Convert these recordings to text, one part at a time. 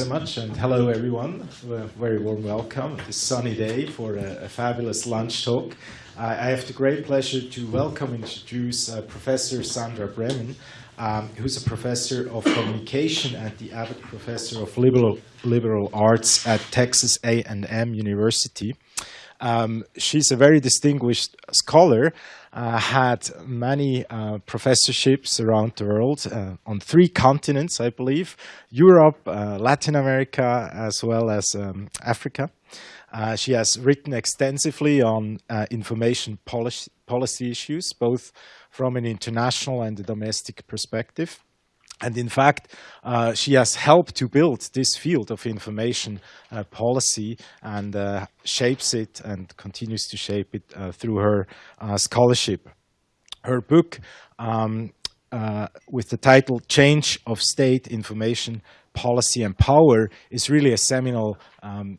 so much, and hello everyone. A very warm welcome this sunny day for a, a fabulous lunch talk. I, I, have the great pleasure to welcome and introduce uh, Professor Sandra Braman, um, who's a professor of communication and the Abbott Professor of Liberal, Liberal Arts at Texas A&M University. Um, she's a very distinguished scholar, had many uh, professorships around the world uh, on three continents, I believe, Europe, uh, Latin America, as well as um, Africa. Uh, she has written extensively on uh, information policy, policy issues, both from an international and a domestic perspective. And in fact, uh, she has helped to build this field of information uh, policy and uh, shapes it and continues to shape it uh, through her uh, scholarship. Her book um, uh, with the title Change of State Information Policy and Power is really a seminal um,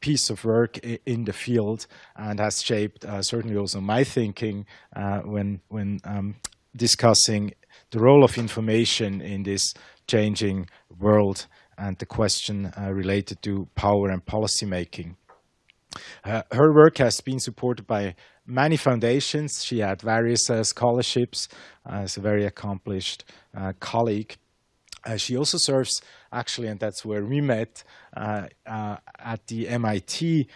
piece of work in the field and has shaped certainly also my thinking when, when um, discussing the role of information in this changing world and the question uh, related to power and policy making. Uh, her work has been supported by many foundations. She had various uh, scholarships as a very accomplished uh, colleague. Uh, she also serves, actually, and that's where we met, uh, at the MIT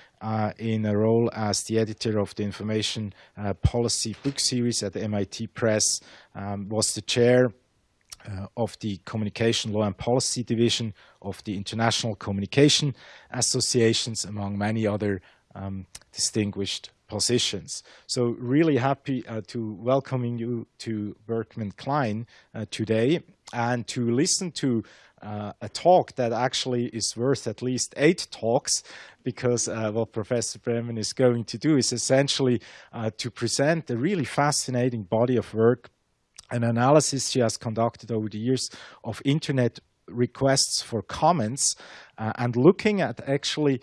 in a role as the editor of the Information Policy book series at the MIT Press, um, was the chair uh, of the Communication Law and Policy Division of the International Communication Associations, among many other um, distinguished positions. So really happy uh, to welcoming you to Berkman Klein uh, today and to listen to uh, a talk that actually is worth at least eight talks because uh, what Professor Braman is going to do is essentially uh, to present a really fascinating body of work an analysis she has conducted over the years of internet requests for comments uh, and looking at actually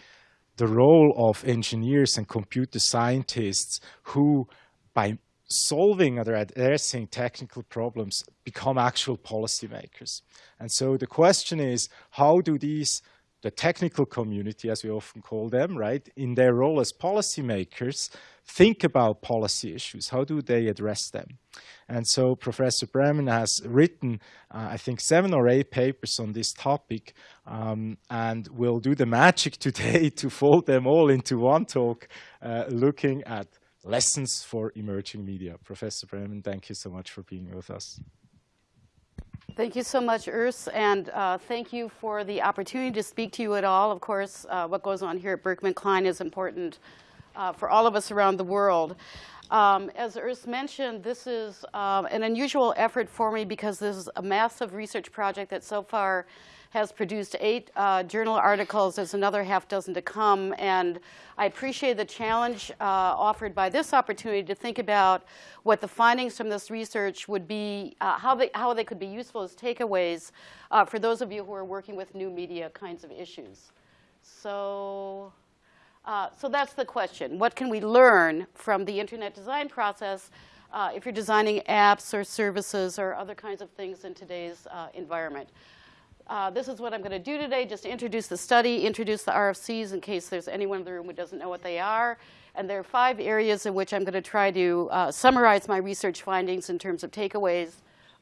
the role of engineers and computer scientists who by solving or addressing technical problems become actual policymakers. And so the question is, how do these, the technical community, as we often call them, right, in their role as policymakers, think about policy issues? How do they address them? And so Professor Braman has written, uh, I think, seven or eight papers on this topic, um, and we'll do the magic today to fold them all into one talk, uh, looking at lessons for emerging media. Professor Braman, thank you so much for being with us. Thank you so much, Urs, and uh, thank you for the opportunity to speak to you at all. Of course, uh, what goes on here at Berkman Klein is important uh, for all of us around the world. Um, as Urs mentioned, this is um, an unusual effort for me because this is a massive research project that so far has produced eight uh, journal articles. There's another half dozen to come. And I appreciate the challenge uh, offered by this opportunity to think about what the findings from this research would be, uh, how, they, how they could be useful as takeaways uh, for those of you who are working with new media kinds of issues. So, uh, so that's the question. What can we learn from the internet design process uh, if you're designing apps or services or other kinds of things in today's environment? Uh, this is what I'm going to do today, just to introduce the study, introduce the RFCs in case there's anyone in the room who doesn't know what they are. And there are five areas in which I'm going to try to uh, summarize my research findings in terms of takeaways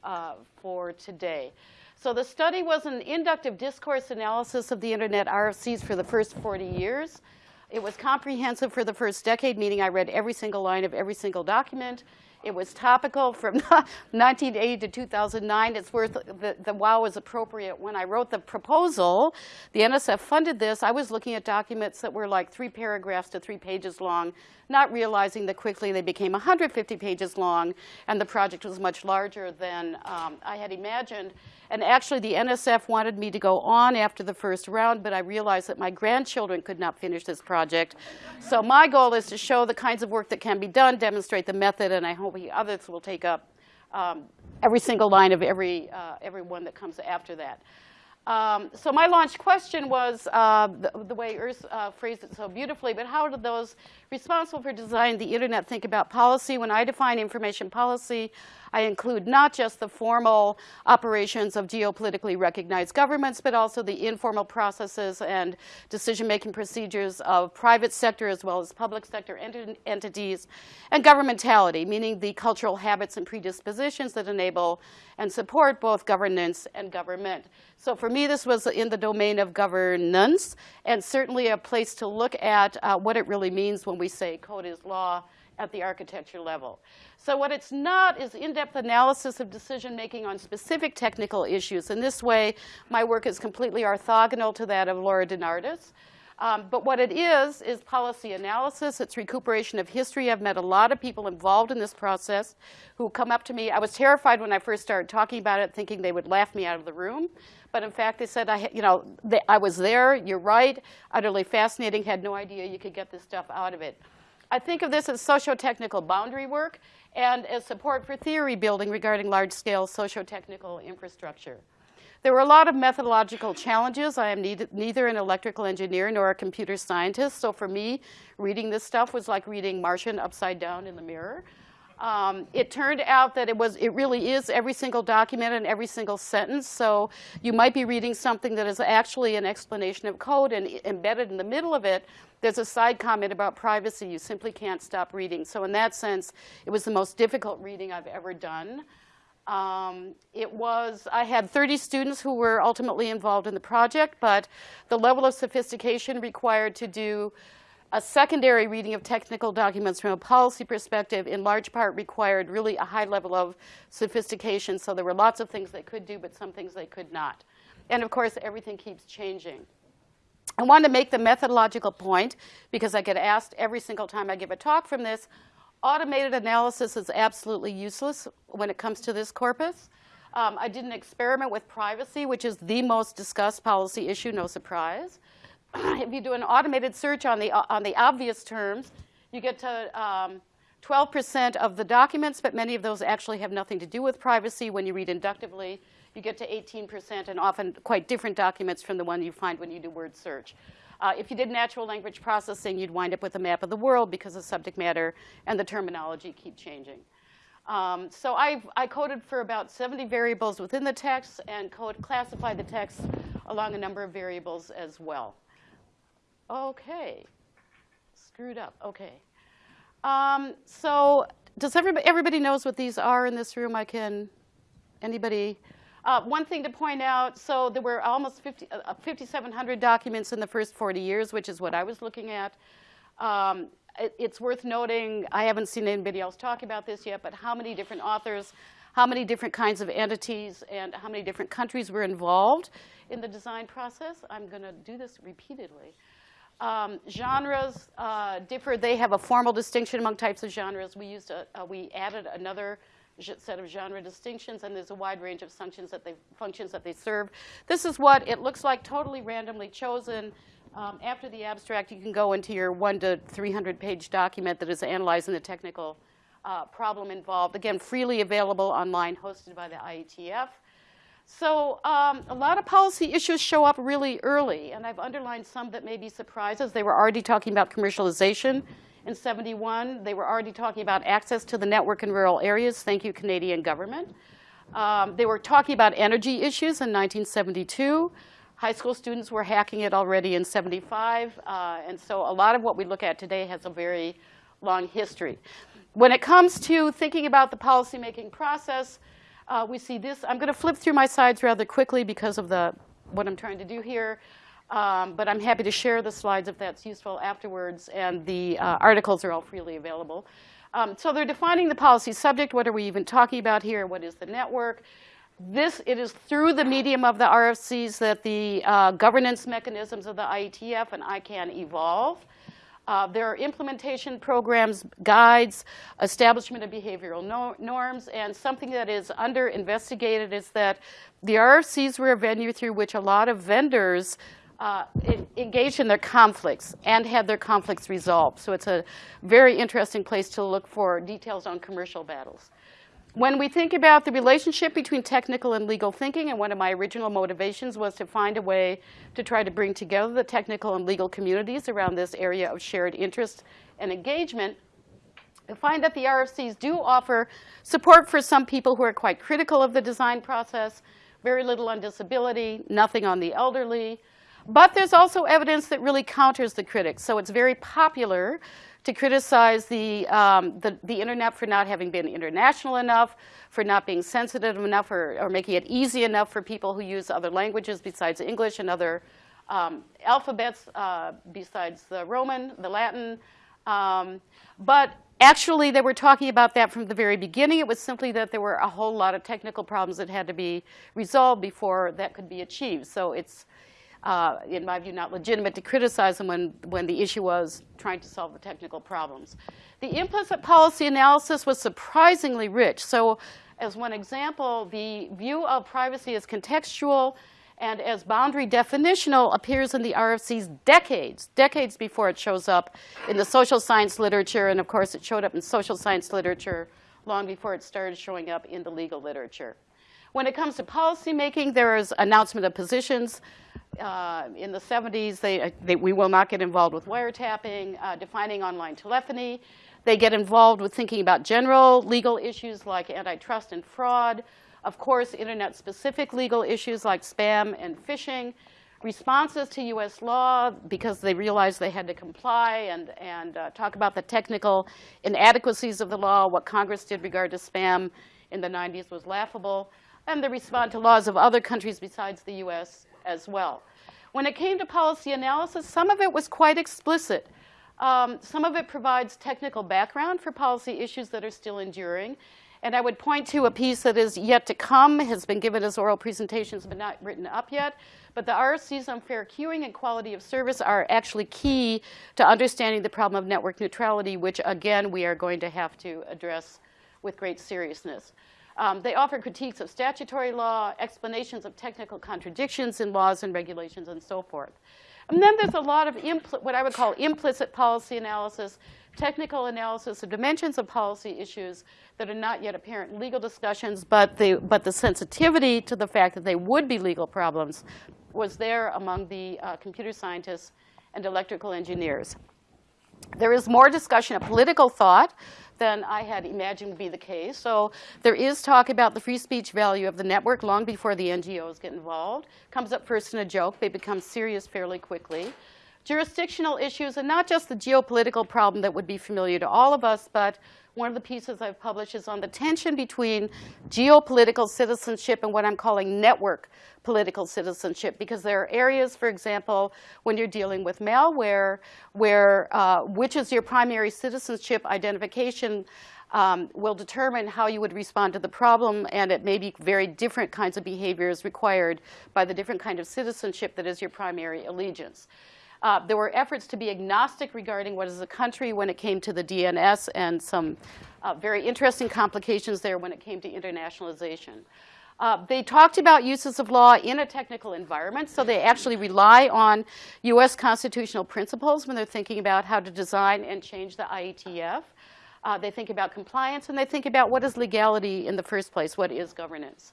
uh, for today. So the study was an inductive discourse analysis of the internet RFCs for the first 40 years. It was comprehensive for the first decade, meaning I read every single line of every single document. It was topical from 1980 to 2009. It's worth, the, the wow was appropriate. When I wrote the proposal, the NSF funded this. I was looking at documents that were like three paragraphs to three pages long, not realizing that quickly they became 150 pages long, and the project was much larger than um, I had imagined. And actually, the NSF wanted me to go on after the first round, but I realized that my grandchildren could not finish this project. So my goal is to show the kinds of work that can be done, demonstrate the method, and I hope others will take up um, every single line of every, uh, every one that comes after that. Um, so my launch question was uh, the, the, way Urs uh, phrased it so beautifully, but how do those responsible for designing the internet think about policy? When I define information policy, I include not just the formal operations of geopolitically recognized governments, but also the informal processes and decision-making procedures of private sector as well as public sector ent entities, and governmentality, meaning the cultural habits and predispositions that enable and support both governance and government. So for me, this was in the domain of governance, and certainly a place to look at uh, what it really means when we say code is law at the architecture level. So what it's not is in-depth analysis of decision-making on specific technical issues. In this way, my work is completely orthogonal to that of Laura DeNardis. Um, but what it is, is policy analysis. It's recuperation of history. I've met a lot of people involved in this process who come up to me. I was terrified when I first started talking about it, thinking they would laugh me out of the room. But in fact, they said, I, you know, they, I was there, you're right, utterly fascinating, had no idea you could get this stuff out of it. I think of this as socio-technical boundary work and as support for theory building regarding large-scale socio-technical infrastructure. There were a lot of methodological challenges. I am neither an electrical engineer nor a computer scientist, so for me, reading this stuff was like reading Martian upside down in the mirror. Um, it turned out that it was, it really is every single document and every single sentence. So you might be reading something that is actually an explanation of code and embedded in the middle of it, there's a side comment about privacy. You simply can't stop reading. So in that sense, it was the most difficult reading I've ever done. Um, it was, I had 30 students who were ultimately involved in the project, but the level of sophistication required to do a secondary reading of technical documents from a policy perspective in large part required really a high level of sophistication. So there were lots of things they could do, but some things they could not. And of course, everything keeps changing. I wanted to make the methodological point because I get asked every single time I give a talk from this, Automated analysis is absolutely useless when it comes to this corpus. Um, I did an experiment with privacy, which is the most discussed policy issue, no surprise. if you do an automated search on the, on the obvious terms, you get to 12% um, of the documents, but many of those actually have nothing to do with privacy. When you read inductively, you get to 18% and often quite different documents from the one you find when you do word search. Uh, if you did natural language processing, you'd wind up with a map of the world because the subject matter and the terminology keep changing. Um, so I've, I coded for about 70 variables within the text and code classified the text along a number of variables as well. Okay, screwed up, okay. Um, so does everybody, everybody knows what these are in this room? I can, anybody? Uh, one thing to point out, so there were almost 50, uh, 5,700 documents in the first 40 years, which is what I was looking at. Um, it, it's worth noting, I haven't seen anybody else talk about this yet, but how many different authors, how many different kinds of entities, and how many different countries were involved in the design process. I'm going to do this repeatedly. Um, genres uh, differ. They have a formal distinction among types of genres. We used a, uh, we added another set of genre distinctions, and there's a wide range of functions that they, functions that they serve. This is what it looks like, totally randomly chosen. Um, after the abstract, you can go into your one to 300 page document that is analyzing the technical uh, problem involved. Again, freely available online, hosted by the IETF. So um, a lot of policy issues show up really early, and I've underlined some that may be surprises. They were already talking about commercialization in 71. They were already talking about access to the network in rural areas. Thank you, Canadian government. Um, they were talking about energy issues in 1972. High school students were hacking it already in 75. Uh, and so a lot of what we look at today has a very long history. When it comes to thinking about the policymaking process, uh, we see this. I'm going to flip through my slides rather quickly because of the, what I'm trying to do here. Um, but I'm happy to share the slides if that's useful afterwards, and the uh, articles are all freely available. Um, so they're defining the policy subject. What are we even talking about here? What is the network? This, it is through the medium of the RFCs that the uh, governance mechanisms of the IETF and ICANN evolve. Uh, there are implementation programs, guides, establishment of behavioral no norms, and something that is under investigated is that the RFCs were a venue through which a lot of vendors uh, engaged in their conflicts and had their conflicts resolved. So it's a very interesting place to look for details on commercial battles. When we think about the relationship between technical and legal thinking, and one of my original motivations was to find a way to try to bring together the technical and legal communities around this area of shared interest and engagement, I find that the RFCs do offer support for some people who are quite critical of the design process, very little on disability, nothing on the elderly. But there's also evidence that really counters the critics. So it's very popular to criticize the, um, the, the, internet for not having been international enough, for not being sensitive enough, or, or, making it easy enough for people who use other languages besides English and other um, alphabets uh, besides the Roman, the Latin. Um, but actually, they were talking about that from the very beginning. It was simply that there were a whole lot of technical problems that had to be resolved before that could be achieved. So it's uh, in my view, not legitimate to criticize them when, when the issue was trying to solve the technical problems. The implicit policy analysis was surprisingly rich. So as one example, the view of privacy as contextual and as boundary definitional appears in the RFCs decades, decades before it shows up in the social science literature. And of course, it showed up in social science literature long before it started showing up in the legal literature. When it comes to policymaking, there is announcement of positions. Uh, in the 70s, they, uh, they, we will not get involved with wiretapping, uh, defining online telephony. They get involved with thinking about general legal issues like antitrust and fraud. Of course, internet-specific legal issues like spam and phishing. Responses to U.S. law because they realized they had to comply and, and uh, talk about the technical inadequacies of the law. What Congress did regard to spam in the 90s was laughable and they respond to laws of other countries besides the US as well. When it came to policy analysis, some of it was quite explicit. Um, some of it provides technical background for policy issues that are still enduring. And I would point to a piece that is yet to come, has been given as oral presentations but not written up yet. But the RFCs on fair queuing and quality of service are actually key to understanding the problem of network neutrality, which again, we are going to have to address with great seriousness. Um, they offer critiques of statutory law, explanations of technical contradictions in laws and regulations, and so forth. And then there's a lot of what I would call implicit policy analysis, technical analysis of dimensions of policy issues that are not yet apparent in legal discussions, but the, but the sensitivity to the fact that they would be legal problems was there among the uh, computer scientists and electrical engineers. There is more discussion of political thought than I had imagined would be the case. So there is talk about the free speech value of the network long before the NGOs get involved. Comes up first in a joke. They become serious fairly quickly. Jurisdictional issues, and not just the geopolitical problem that would be familiar to all of us, but one of the pieces I've published is on the tension between geopolitical citizenship and what I'm calling network political citizenship because there are areas, for example, when you're dealing with malware, where uh, which is your primary citizenship identification um, will determine how you would respond to the problem, and it may be very different kinds of behaviors required by the different kind of citizenship that is your primary allegiance. Uh, there were efforts to be agnostic regarding what is a country when it came to the DNS and some uh, very interesting complications there when it came to internationalization. Uh, they talked about uses of law in a technical environment, so they actually rely on US constitutional principles when they're thinking about how to design and change the IETF. Uh, they think about compliance, and they think about what is legality in the first place, what is governance.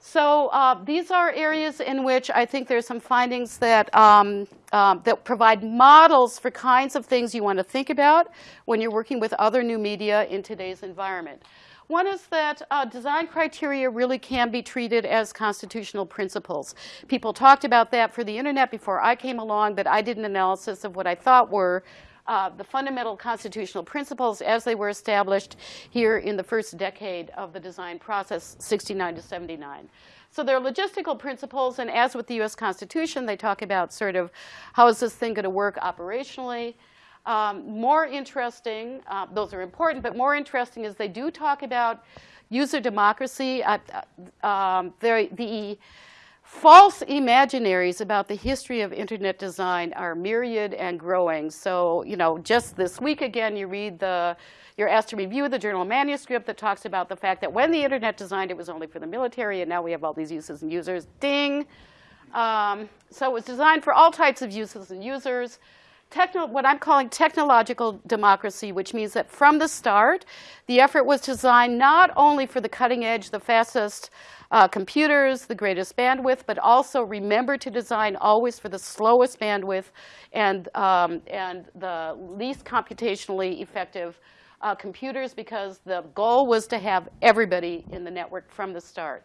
So uh, these are areas in which I think there's some findings that, um, um, that provide models for kinds of things you want to think about when you're working with other new media in today's environment. One is that uh, design criteria really can be treated as constitutional principles. People talked about that for the internet before I came along, but I did an analysis of what I thought were uh, the fundamental constitutional principles as they were established here in the first decade of the design process, 69 to 79. So they're logistical principles, and as with the US Constitution, they talk about sort of how is this thing going to work operationally. Um, more interesting, uh, those are important, but more interesting is they do talk about user democracy. Uh, um, the false imaginaries about the history of internet design are myriad and growing. So, you know, just this week again, you read the, you're asked to review the journal manuscript that talks about the fact that when the internet designed, it was only for the military, and now we have all these uses and users. Ding. Um, so it was designed for all types of uses and users techno, what I'm calling technological democracy, which means that from the start, the effort was designed not only for the cutting edge, the fastest uh, computers, the greatest bandwidth, but also remember to design always for the slowest bandwidth and, um, and the least computationally effective uh, computers because the goal was to have everybody in the network from the start.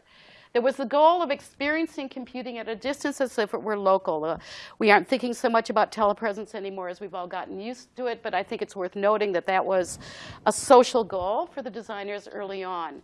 There was the goal of experiencing computing at a distance as if it were local. Uh, we aren't thinking so much about telepresence anymore as we've all gotten used to it, but I think it's worth noting that that was a social goal for the designers early on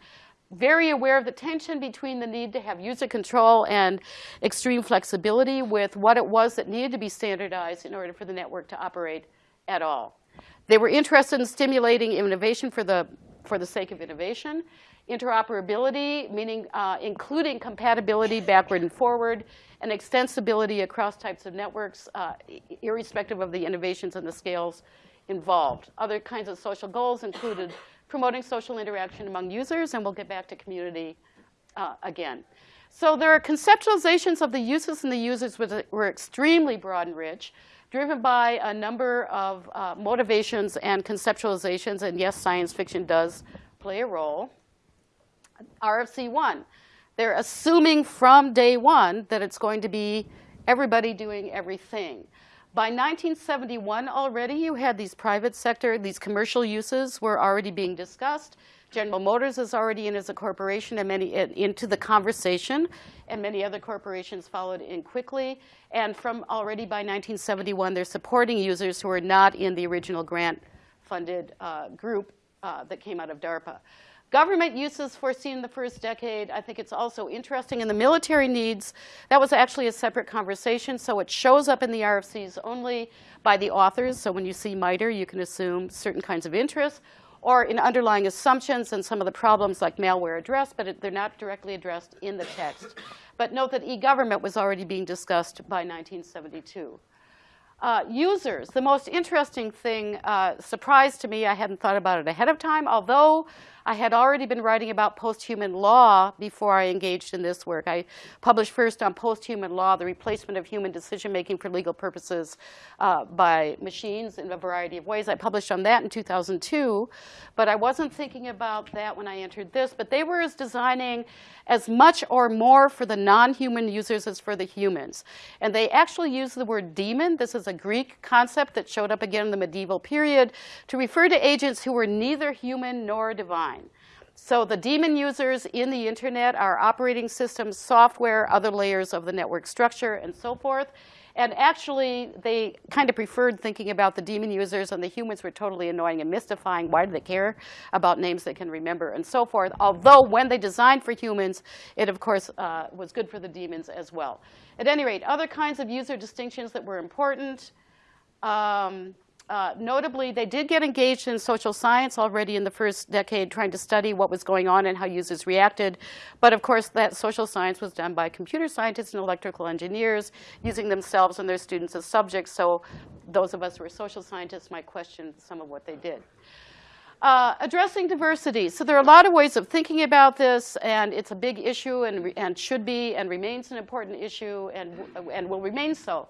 very aware of the tension between the need to have user control and extreme flexibility with what it was that needed to be standardized in order for the network to operate at all. They were interested in stimulating innovation for the, for the sake of innovation interoperability, meaning uh, including compatibility backward and forward, and extensibility across types of networks, uh, irrespective of the innovations and the scales involved. Other kinds of social goals included promoting social interaction among users, and we'll get back to community uh, again. So there are conceptualizations of the uses and the users which were extremely broad and rich, driven by a number of uh, motivations and conceptualizations, and yes, science fiction does play a role. RFC1. They're assuming from day one that it's going to be everybody doing everything. By 1971 already, you had these private sector, these commercial uses were already being discussed. General Motors is already in as a corporation and many in, into the conversation, and many other corporations followed in quickly. And from already by 1971, they're supporting users who are not in the original grant-funded uh, group uh, that came out of DARPA. Government uses foreseen in the first decade, I think it's also interesting. In the military needs, that was actually a separate conversation, so it shows up in the RFCs only by the authors. So when you see MITRE, you can assume certain kinds of interests, or in underlying assumptions and some of the problems like malware addressed, but it, they're not directly addressed in the text. But note that e-government was already being discussed by 1972. Uh, users, the most interesting thing, uh, surprised to me, I hadn't thought about it ahead of time, although I had already been writing about post-human law before I engaged in this work. I published first on post-human law, the replacement of human decision-making for legal purposes uh, by machines in a variety of ways. I published on that in 2002, but I wasn't thinking about that when I entered this. But they were as designing as much or more for the non-human users as for the humans. And they actually use the word demon. This is a Greek concept that showed up again in the medieval period to refer to agents who were neither human nor divine. So the daemon users in the internet are operating systems, software, other layers of the network structure, and so forth. And actually, they kind of preferred thinking about the daemon users, and the humans were totally annoying and mystifying. Why do they care about names they can remember, and so forth? Although when they designed for humans, it of course uh, was good for the demons as well. At any rate, other kinds of user distinctions that were important. Um, uh, notably, they did get engaged in social science already in the first decade, trying to study what was going on and how users reacted. But of course, that social science was done by computer scientists and electrical engineers, using themselves and their students as subjects. So those of us who are social scientists might question some of what they did. Uh, addressing diversity. So there are a lot of ways of thinking about this, and it's a big issue and, and should be and remains an important issue and, and will remain so.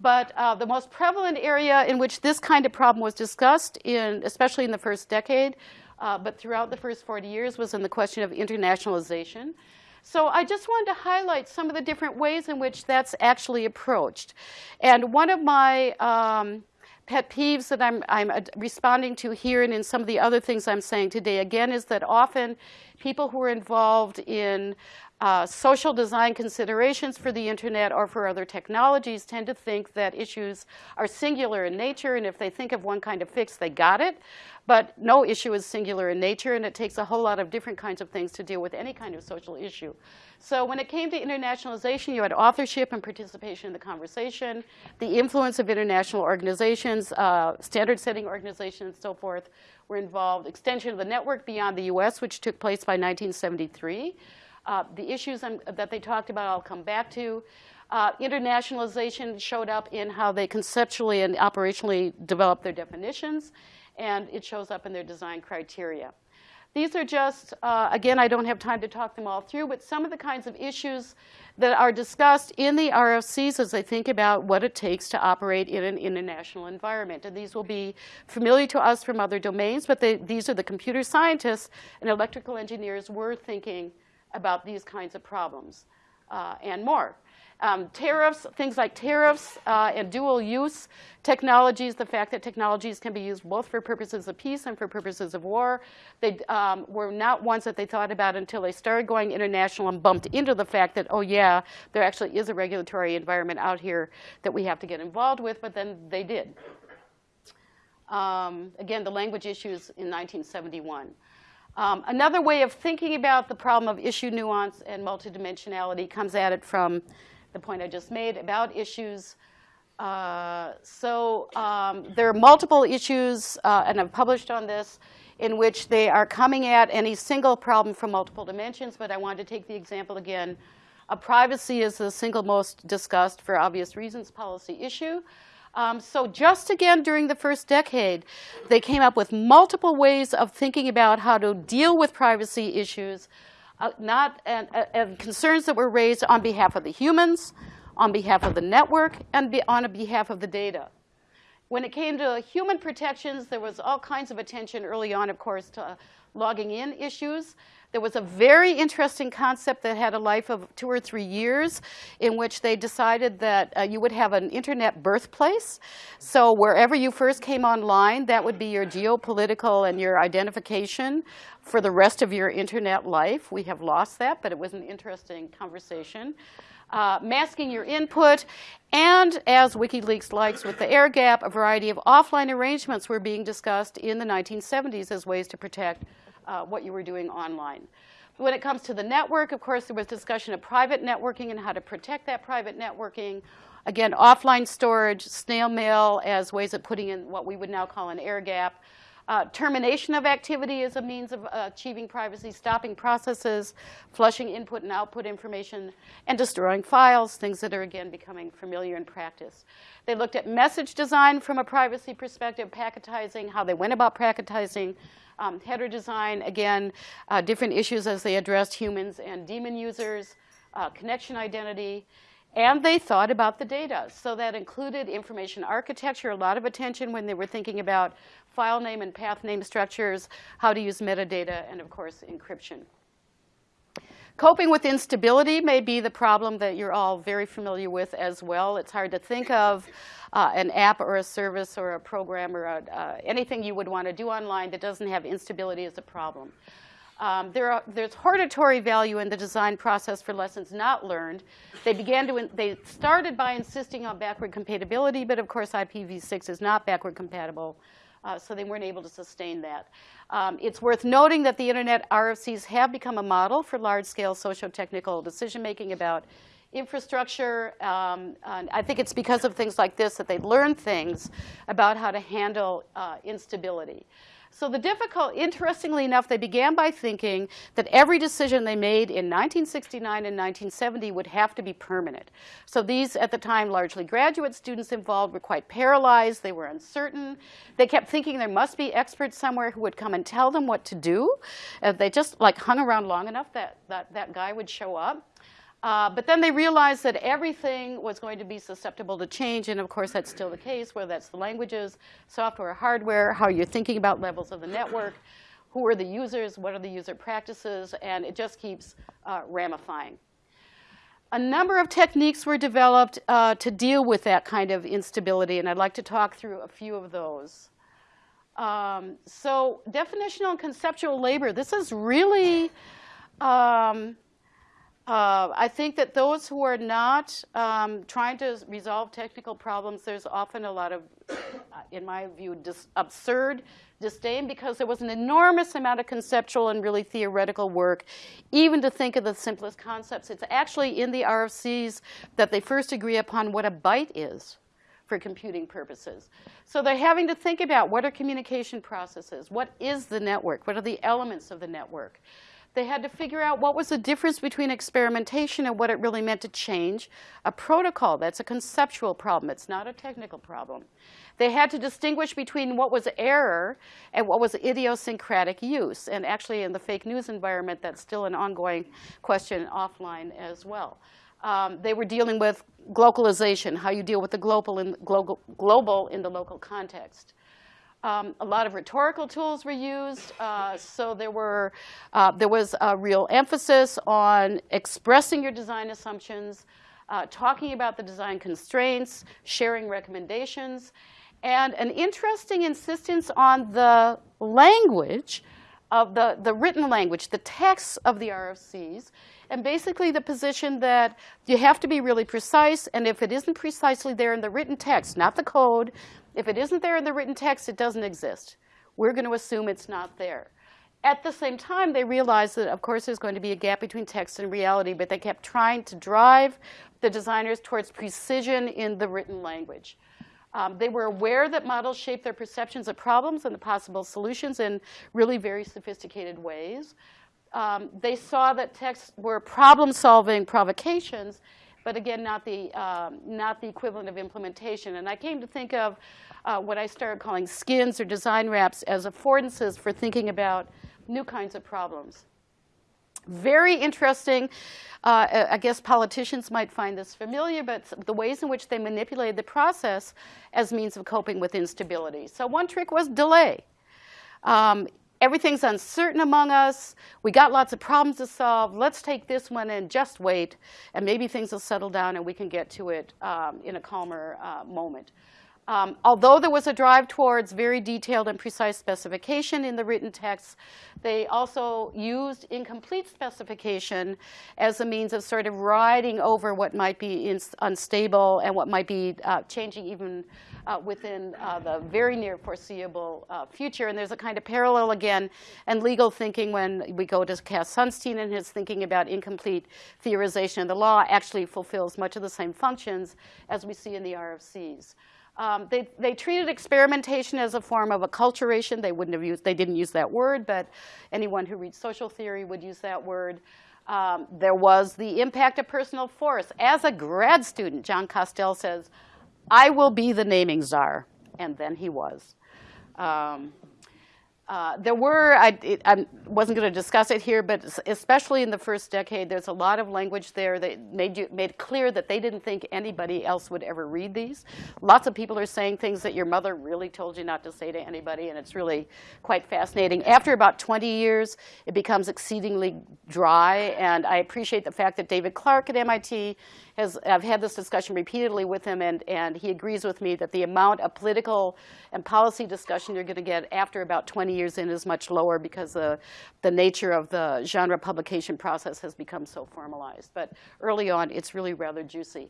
But uh, the most prevalent area in which this kind of problem was discussed, in, especially in the first decade, uh, but throughout the first 40 years, was in the question of internationalization. So I just wanted to highlight some of the different ways in which that's actually approached. And one of my um, pet peeves that I'm, I'm responding to here and in some of the other things I'm saying today, again, is that often people who are involved in uh, social design considerations for the internet or for other technologies tend to think that issues are singular in nature, and if they think of one kind of fix, they got it. But no issue is singular in nature, and it takes a whole lot of different kinds of things to deal with any kind of social issue. So when it came to internationalization, you had authorship and participation in the conversation, the influence of international organizations, uh, standard-setting organizations, and so forth were involved, extension of the network beyond the US, which took place by 1973. Uh, the issues I'm, that they talked about, I'll come back to. Uh, internationalization showed up in how they conceptually and operationally developed their definitions, and it shows up in their design criteria. These are just, uh, again, I don't have time to talk them all through, but some of the kinds of issues that are discussed in the RFCs as they think about what it takes to operate in an international environment. And these will be familiar to us from other domains, but they, these are the computer scientists and electrical engineers were thinking about these kinds of problems uh, and more. Um, tariffs, things like tariffs uh, and dual use technologies, the fact that technologies can be used both for purposes of peace and for purposes of war. They um, were not ones that they thought about until they started going international and bumped into the fact that, oh yeah, there actually is a regulatory environment out here that we have to get involved with, but then they did. Um, again, the language issues in 1971. Um, another way of thinking about the problem of issue nuance and multidimensionality comes at it from the point I just made about issues. Uh, so um, there are multiple issues, uh, and I've published on this, in which they are coming at any single problem from multiple dimensions, but I wanted to take the example again. Uh, privacy is the single most discussed, for obvious reasons, policy issue. Um, so just again during the first decade, they came up with multiple ways of thinking about how to deal with privacy issues, uh, not and, uh, and, concerns that were raised on behalf of the humans, on behalf of the network, and be, on behalf of the data. When it came to human protections, there was all kinds of attention early on, of course, to logging in issues. There was a very interesting concept that had a life of two or three years in which they decided that uh, you would have an internet birthplace. So wherever you first came online, that would be your geopolitical and your identification for the rest of your internet life. We have lost that, but it was an interesting conversation. Uh, masking your input, and as WikiLeaks likes with the air gap, a variety of offline arrangements were being discussed in the 1970s as ways to protect uh, what you were doing online. When it comes to the network, of course, there was discussion of private networking and how to protect that private networking. Again, offline storage, snail mail as ways of putting in what we would now call an air gap. Uh, termination of activity is a means of uh, achieving privacy, stopping processes, flushing input and output information, and destroying files, things that are, again, becoming familiar in practice. They looked at message design from a privacy perspective, packetizing, how they went about packetizing, um, header design, again, uh, different issues as they addressed humans and daemon users, uh, connection identity, and they thought about the data. So that included information architecture, a lot of attention when they were thinking about file name and path name structures, how to use metadata, and of course, encryption. Coping with instability may be the problem that you're all very familiar with as well. It's hard to think of uh, an app or a service or a program or a, uh, anything you would want to do online that doesn't have instability as a problem. Um, there are, there's hortatory value in the design process for lessons not learned. They began to, they started by insisting on backward compatibility, but of course IPv6 is not backward compatible, uh, so they weren't able to sustain that. Um, it's worth noting that the internet RFCs have become a model for large-scale socio-technical decision-making about infrastructure. Um, I think it's because of things like this that they learn things about how to handle uh, instability. So the difficult, interestingly enough, they began by thinking that every decision they made in 1969 and 1970 would have to be permanent. So these, at the time, largely graduate students involved were quite paralyzed. They were uncertain. They kept thinking there must be experts somewhere who would come and tell them what to do. If they just like hung around long enough, that, that, that guy would show up. Uh, but then they realized that everything was going to be susceptible to change, and of course that's still the case, whether that's the languages, software, hardware, how you're thinking about levels of the network, who are the users, what are the user practices, and it just keeps uh, ramifying. A number of techniques were developed uh, to deal with that kind of instability, and I'd like to talk through a few of those. Um, so definitional and conceptual labor, this is really um, uh, I think that those who are not um, trying to resolve technical problems, there's often a lot of, in my view, dis absurd disdain because there was an enormous amount of conceptual and really theoretical work, even to think of the simplest concepts. It's actually in the RFCs that they first agree upon what a byte is for computing purposes. So they're having to think about what are communication processes, what is the network, what are the elements of the network. They had to figure out what was the difference between experimentation and what it really meant to change a protocol. That's a conceptual problem. It's not a technical problem. They had to distinguish between what was error and what was idiosyncratic use. And actually, in the fake news environment, that's still an ongoing question offline as well. Um, they were dealing with globalization, how you deal with the global in, global, global in the local context. Um, a lot of rhetorical tools were used, uh, so there, were, uh, there was a real emphasis on expressing your design assumptions, uh, talking about the design constraints, sharing recommendations, and an interesting insistence on the language of the, the written language, the text of the RFCs, and basically the position that you have to be really precise, and if it isn't precisely there in the written text, not the code, if it isn't there in the written text, it doesn't exist. We're going to assume it's not there. At the same time, they realized that, of course, there's going to be a gap between text and reality, but they kept trying to drive the designers towards precision in the written language. Um, they were aware that models shape their perceptions of problems and the possible solutions in really very sophisticated ways. Um, they saw that texts were problem-solving provocations, but again, not the, um, not the equivalent of implementation. And I came to think of uh, what I started calling skins or design wraps as affordances for thinking about new kinds of problems. Very interesting. Uh, I guess politicians might find this familiar, but the ways in which they manipulated the process as means of coping with instability. So one trick was delay. Um, everything's uncertain among us. We got lots of problems to solve. Let's take this one and just wait, and maybe things will settle down and we can get to it um, in a calmer uh, moment. Um, although there was a drive towards very detailed and precise specification in the written text, they also used incomplete specification as a means of sort of riding over what might be unstable and what might be uh, changing even uh, within uh, the very near foreseeable uh, future. And there's a kind of parallel again in legal thinking when we go to Cass Sunstein and his thinking about incomplete theorization of the law actually fulfills much of the same functions as we see in the RFCs. Um, they, they treated experimentation as a form of acculturation. They wouldn't have used, they didn't use that word, but anyone who reads social theory would use that word. Um, there was the impact of personal force. As a grad student, Jon Postel says, I will be the naming czar. And then he was. Um, uh, there were, I, it, I wasn't going to discuss it here, but especially in the first decade, there's a lot of language there that made, you, made clear that they didn't think anybody else would ever read these. Lots of people are saying things that your mother really told you not to say to anybody, and it's really quite fascinating. After about 20 years, it becomes exceedingly dry, and I appreciate the fact that David Clark at MIT has, I've had this discussion repeatedly with him, and, and he agrees with me that the amount of political and policy discussion you're going to get after about 20 years in is much lower because the, the nature of the genre publication process has become so formalized. But early on, it's really rather juicy.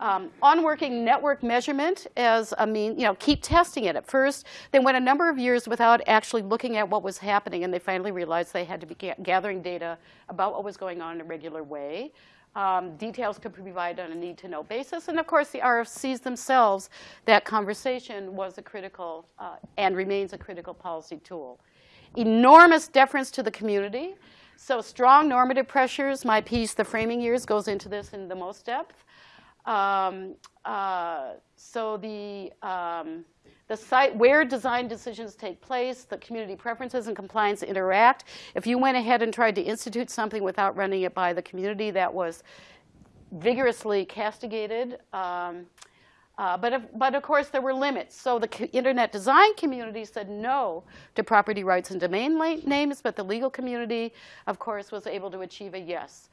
Um, on working network measurement as a mean, you know, keep testing it at first. They went a number of years without actually looking at what was happening, and they finally realized they had to be gathering data about what was going on in a regular way. Um, details could be provided on a need-to-know basis. And of course, the RFCs themselves, that conversation was a critical uh, and remains a critical policy tool. Enormous deference to the community. So strong normative pressures. My piece, The Framing Years, goes into this in the most depth. Um, uh, so the um, the site where design decisions take place, the community preferences and compliance interact. If you went ahead and tried to institute something without running it by the community, that was vigorously castigated. Um, uh, but, if, but of course, there were limits. So the internet design community said no to property rights and domain names, but the legal community, of course, was able to achieve a yes.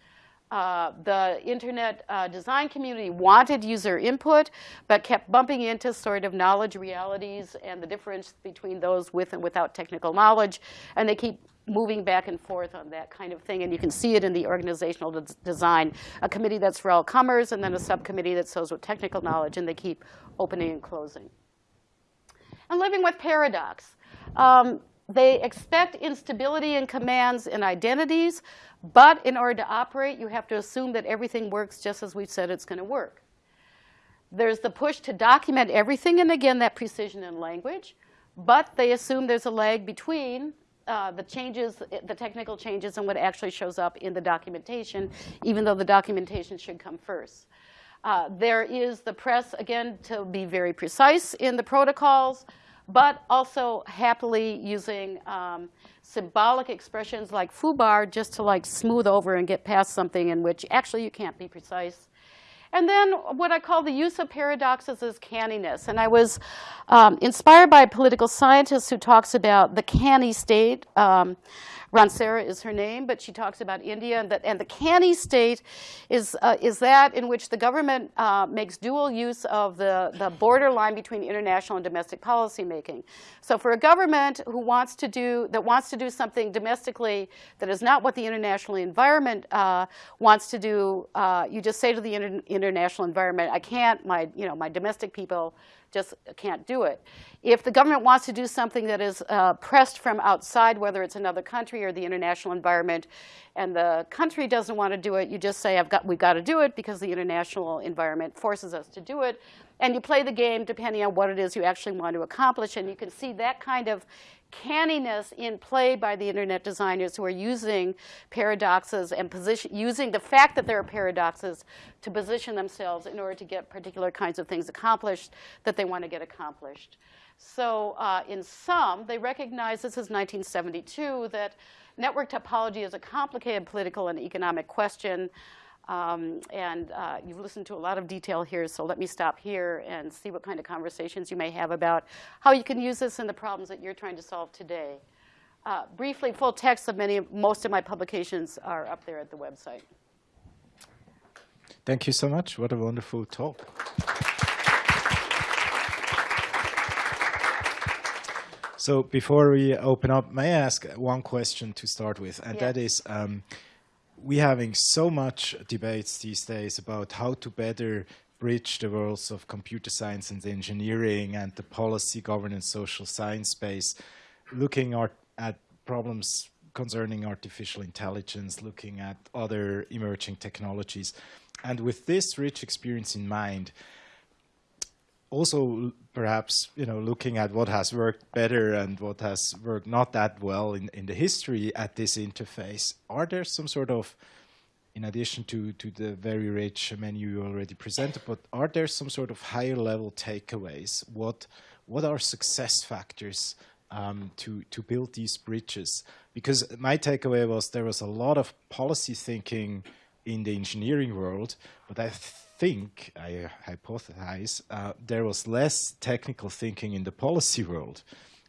Uh, the internet uh, design community wanted user input, but kept bumping into sort of knowledge realities and the difference between those with and without technical knowledge. And they keep moving back and forth on that kind of thing. And you can see it in the organizational de design. A committee that's for all comers, and then a subcommittee that those with technical knowledge, and they keep opening and closing. And living with paradox. Um, they expect instability in commands and identities, but in order to operate, you have to assume that everything works just as we've said it's going to work. There's the push to document everything, and again, that precision in language. But they assume there's a lag between uh, the changes, the technical changes, and what actually shows up in the documentation, even though the documentation should come first. Uh, there is the press, again, to be very precise in the protocols, but also happily using um, symbolic expressions like foobar just to like smooth over and get past something in which actually you can't be precise. And then what I call the use of paradoxes is canniness. And I was um, inspired by a political scientist who talks about the canny state. Um, Ransera is her name, but she talks about India and, and the canny state is, uh, is that in which the government uh, makes dual use of the, the borderline between international and domestic policymaking. So for a government who wants to do, that wants to do something domestically that is not what the international environment uh, wants to do, uh, you just say to the inter international environment, I can't, my, you know, my domestic people just can't do it. If the government wants to do something that is uh, pressed from outside, whether it's another country or the international environment, and the country doesn't want to do it, you just say, I've got, we've got to do it because the international environment forces us to do it. And you play the game depending on what it is you actually want to accomplish. And you can see that kind of canniness in play by the internet designers who are using paradoxes and position, using the fact that there are paradoxes to position themselves in order to get particular kinds of things accomplished that they want to get accomplished. So uh, in sum, they recognize, this is 1972, that network topology is a complicated political and economic question. Um, and uh, you've listened to a lot of detail here, so let me stop here and see what kind of conversations you may have about how you can use this in the problems that you're trying to solve today. Uh, briefly, full text of many, most of my publications are up there at the website. Thank you so much. What a wonderful talk. So before we open up, may I ask one question to start with? And yes. that is, um, we're having so much debates these days about how to better bridge the worlds of computer science and engineering and the policy, governance, social science space, looking at problems concerning artificial intelligence, looking at other emerging technologies. And with this rich experience in mind, also perhaps you know looking at what has worked better and what has worked not that well in, in the history at this interface are there some sort of in addition to to the very rich menu you already presented but are there some sort of higher level takeaways? What what are success factors um, to to build these bridges? Because my takeaway was there was a lot of policy thinking in the engineering world but I think, I hypothesize, uh, there was less technical thinking in the policy world.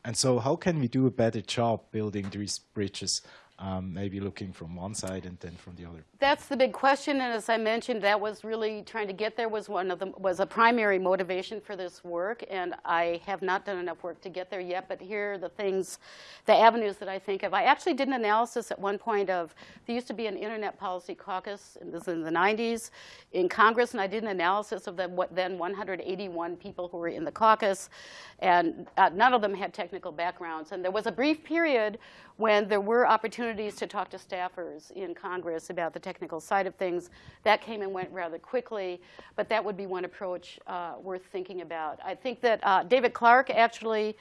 And so how can we do a better job building these bridges um, maybe looking from one side and then from the other? That's the big question, and as I mentioned, that was really trying to get there was one of the was a primary motivation for this work, and I have not done enough work to get there yet. But here are the things, the avenues that I think of. I actually did an analysis at one point of there used to be an Internet Policy Caucus, and this is in the 90s, in Congress, and I did an analysis of the what then 181 people who were in the caucus, and uh, none of them had technical backgrounds, and there was a brief period when there were opportunities to talk to staffers in Congress about the technical side of things. That came and went rather quickly, but that would be one approach uh, worth thinking about. I think that uh, David Clark actually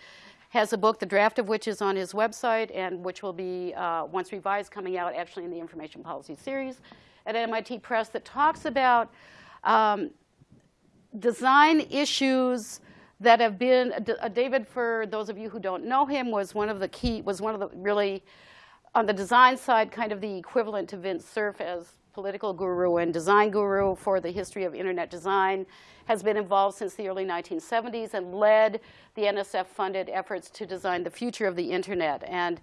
has a book, the draft of which is on his website and which will be, uh, once revised, coming out actually in the Information Policy Series at MIT Press that talks about um, design issues that have been, uh, David, for those of you who don't know him, was one of the key, was one of the really, on the design side, kind of the equivalent to Vint Cerf as political guru and design guru for the history of internet design, has been involved since the early 1970s and led the NSF-funded efforts to design the future of the internet. And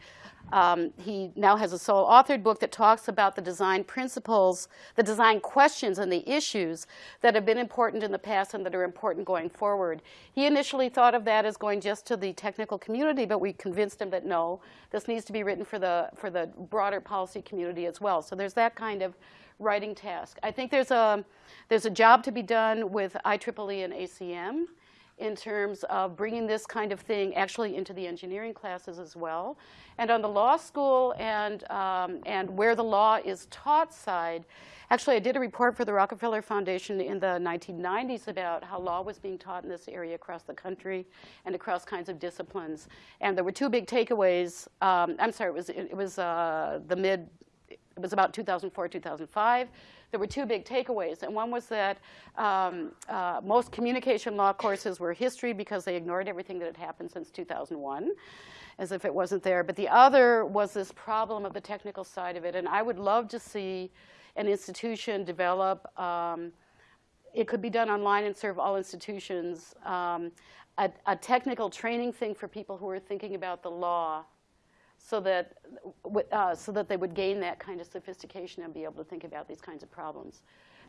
um, he now has a sole authored book that talks about the design principles, the design questions and the issues that have been important in the past and that are important going forward. He initially thought of that as going just to the technical community, but we convinced him that no, this needs to be written for the, for the broader policy community as well. So there's that kind of writing task. I think there's a, there's a job to be done with IEEE and ACM in terms of bringing this kind of thing actually into the engineering classes as well. And on the law school and, um, and where the law is taught side, actually I did a report for the Rockefeller Foundation in the 1990s about how law was being taught in this area across the country and across kinds of disciplines. And there were two big takeaways. Um, I'm sorry, it was, it, was uh, the mid, it was about 2004, 2005 there were two big takeaways. And one was that um, uh, most communication law courses were history because they ignored everything that had happened since 2001 as if it wasn't there. But the other was this problem of the technical side of it. And I would love to see an institution develop, um, it could be done online and serve all institutions, um, a, a technical training thing for people who are thinking about the law so that, uh, so that they would gain that kind of sophistication and be able to think about these kinds of problems.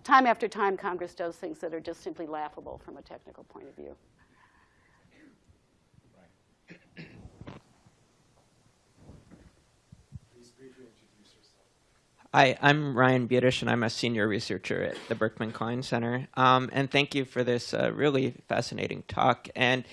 Time after time, Congress does things that are just simply laughable from a technical point of view. Hi, I'm Ryan Budish, and I'm a senior researcher at the Berkman Klein Center. Um, and thank you for this uh, really fascinating talk. And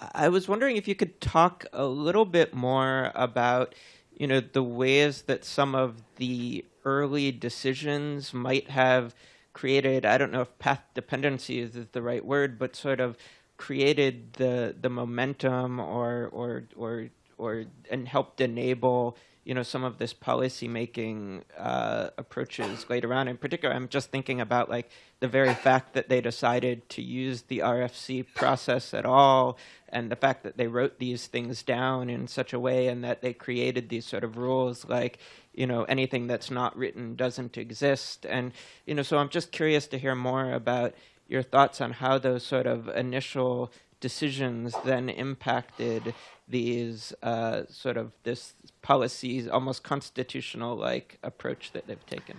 I was wondering if you could talk a little bit more about, you know, the ways that some of the early decisions might have created, I don't know if path dependency is the right word, but sort of created the the momentum or or or or and helped enable you know some of this policy making uh, approaches later on. In particular, I'm just thinking about like the very fact that they decided to use the RFC process at all, and the fact that they wrote these things down in such a way, and that they created these sort of rules like you know anything that's not written doesn't exist, and you know so I'm just curious to hear more about your thoughts on how those sort of initial decisions then impacted these uh, sort of this policies, almost constitutional like approach that they've taken?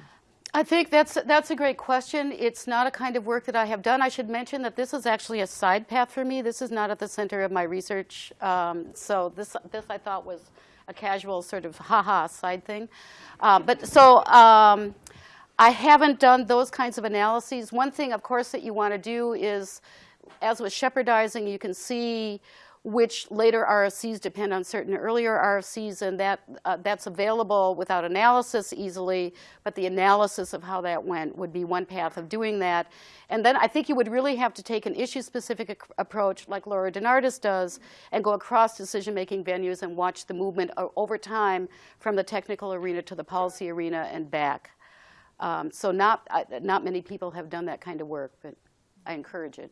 I think that's that's a great question. It's not a kind of work that I have done. I should mention that this is actually a side path for me. This is not at the center of my research. Um, so this this I thought was a casual sort of haha side thing. Uh, but so um, I haven't done those kinds of analyses. One thing, of course, that you want to do is, as with shepardizing, you can see which later RFCs depend on certain earlier RFCs, and that uh, that's available without analysis easily, but the analysis of how that went would be one path of doing that. And then I think you would really have to take an issue-specific approach like Laura DeNardis does and go across decision-making venues and watch the movement over time from the technical arena to the policy arena and back. Um, so not, uh, not many people have done that kind of work, but I encourage it.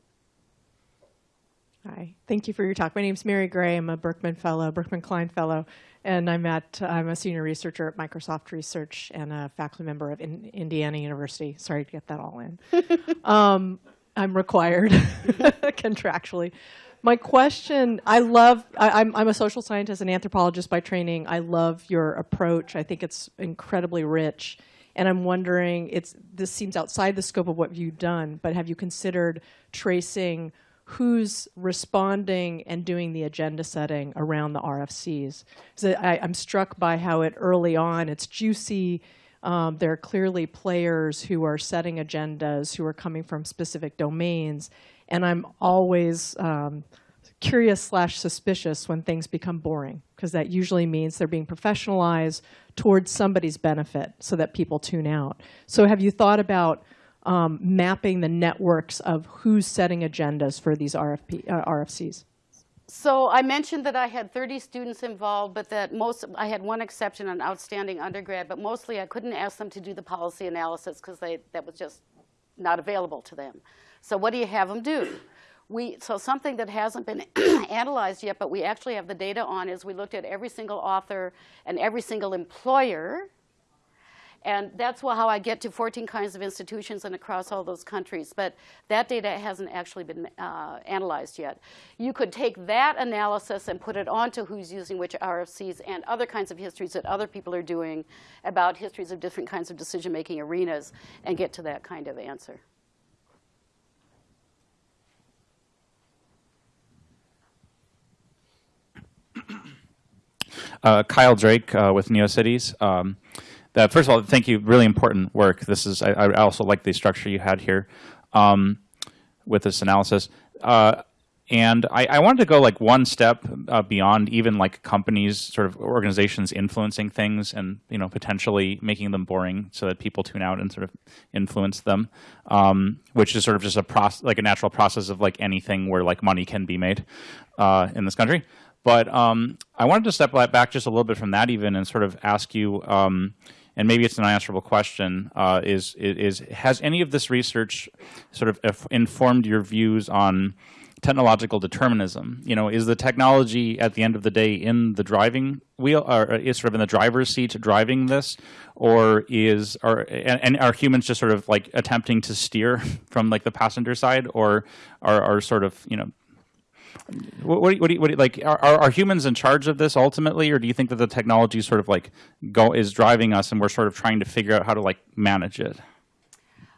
Hi, thank you for your talk. My name is Mary Gray. I'm a Berkman Fellow, Berkman Klein Fellow, and I'm at I'm a senior researcher at Microsoft Research and a faculty member of in Indiana University. Sorry to get that all in. um, I'm required contractually. My question, I love, I, I'm, I'm a social scientist and anthropologist by training. I love your approach. I think it's incredibly rich. And I'm wondering, it's, this seems outside the scope of what you've done, but have you considered tracing who's responding and doing the agenda setting around the RFCs. So I, am struck by how it early on, it's juicy. Um, there are clearly players who are setting agendas, who are coming from specific domains. And I'm always um, curious slash suspicious when things become boring, because that usually means they're being professionalized towards somebody's benefit so that people tune out. So have you thought about um, mapping the networks of who's setting agendas for these RFP, uh, RFCs? So I mentioned that I had 30 students involved, but that most, I had one exception, an outstanding undergrad, but mostly I couldn't ask them to do the policy analysis because that was just not available to them. So what do you have them do? We, so something that hasn't been analyzed yet, but we actually have the data on is we looked at every single author and every single employer and that's how I get to 14 kinds of institutions and across all those countries. But that data hasn't actually been uh, analyzed yet. You could take that analysis and put it onto who's using which RFCs and other kinds of histories that other people are doing about histories of different kinds of decision-making arenas and get to that kind of answer. Uh, Kyle Drake uh, with NeoCities. Um, that first of all, thank you. Really important work. This is. I, I also like the structure you had here um, with this analysis. Uh, and I, I, wanted to go like one step uh, beyond even like companies, sort of organizations influencing things, and you know potentially making them boring so that people tune out and sort of influence them, um, which is sort of just a process, like a natural process of like anything where like money can be made uh, in this country. But um, I wanted to step back just a little bit from that even and sort of ask you. Um, and maybe it's an unanswerable question, uh, is, is has any of this research sort of informed your views on technological determinism? You know, is the technology at the end of the day in the driving wheel, or is sort of in the driver's seat driving this, or is are and, and are humans just sort of like attempting to steer from like the passenger side, or are are sort of you know What, what, do you- what, do you- what do you- like are, are humans in charge of this ultimately, or do you think that the technology sort of like go is driving us, and we're sort of trying to figure out how to like manage it?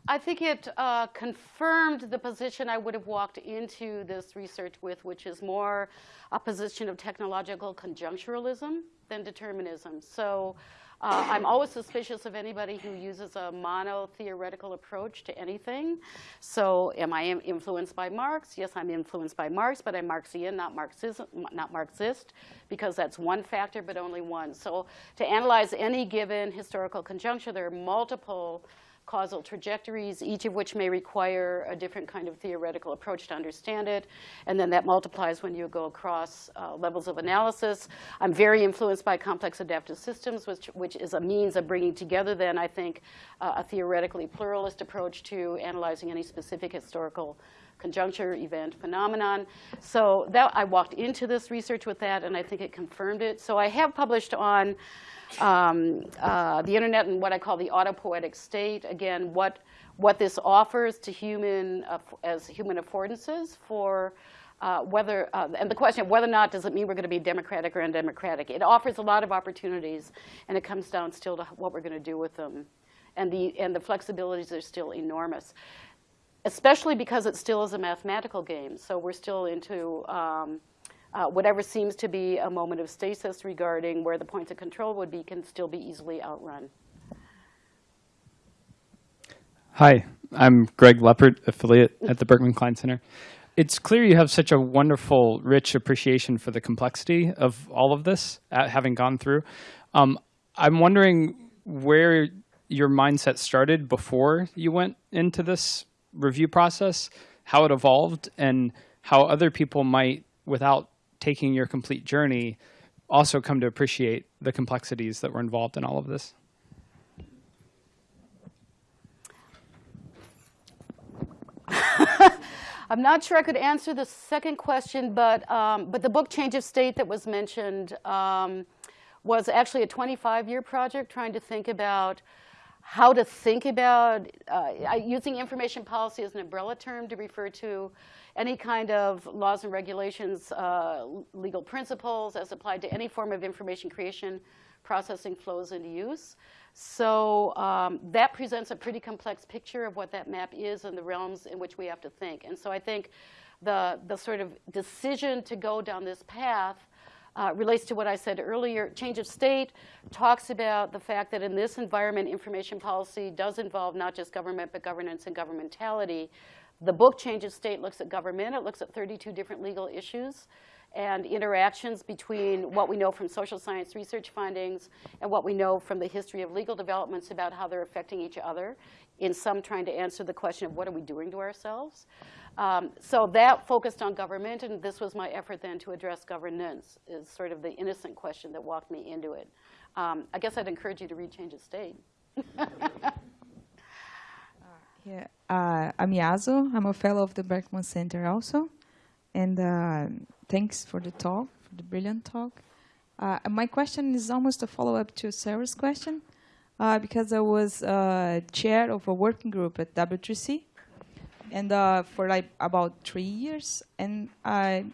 I think it uh, confirmed the position I would have walked into this research with, which is more a position of technological conjuncturalism than determinism. So uh, I'm always suspicious of anybody who uses a mono-theoretical approach to anything. So am I influenced by Marx? Yes, I'm influenced by Marx, but I'm Marxian, not, Marxism, not Marxist, because that's one factor, but only one. So to analyze any given historical conjuncture, there are multiple causal trajectories, each of which may require a different kind of theoretical approach to understand it. And then that multiplies when you go across uh, levels of analysis. I'm very influenced by complex adaptive systems, which, which is a means of bringing together then, I think, uh, a theoretically pluralist approach to analyzing any specific historical conjuncture, event, phenomenon. So that I walked into this research with that, and I think it confirmed it. So I have published on um, uh, the internet and what I call the autopoietic state. Again, what what this offers to human uh, as human affordances for. Uh, whether uh, and the question of whether or not does it mean we're going to be democratic or undemocratic? It offers a lot of opportunities, and it comes down still to what we're going to do with them, and the and the flexibilities are still enormous especially because it still is a mathematical game. So we're still into um, uh, whatever seems to be a moment of stasis regarding where the points of control would be can still be easily outrun. Hi, I'm Greg Leppert, affiliate at the Berkman Klein Center. It's clear you have such a wonderful, rich appreciation for the complexity of all of this, uh, having gone through. Um, I'm wondering where your mindset started before you went into this review process, how it evolved, and how other people might, without taking your complete journey, also come to appreciate the complexities that were involved in all of this. I'm not sure I could answer the second question, but, um, but the book Change of State that was mentioned um, was actually a 25-year project trying to think about how to think about uh, using information policy as an umbrella term to refer to any kind of laws and regulations, uh, legal principles as applied to any form of information creation, processing flows into use. So um, that presents a pretty complex picture of what that map is and the realms in which we have to think. And so I think the, the sort of decision to go down this path uh, relates to what I said earlier. Change of state talks about the fact that in this environment, information policy does involve not just government, but governance and governmentality. The book Change of State looks at government. It looks at 32 different legal issues and interactions between what we know from social science research findings and what we know from the history of legal developments about how they're affecting each other, in some trying to answer the question of what are we doing to ourselves. Um, so that focused on government, and this was my effort then to address governance, is sort of the innocent question that walked me into it. Um, I guess I'd encourage you to read Change of State. Yeah, uh, I'm Yaso. I'm a fellow of the Berkman Center also. And uh, thanks for the talk, for the brilliant talk. Uh, my question is almost a follow-up to Sarah's question, uh, because I was uh, chair of a working group at W3C, and uh, for like about three years, and I,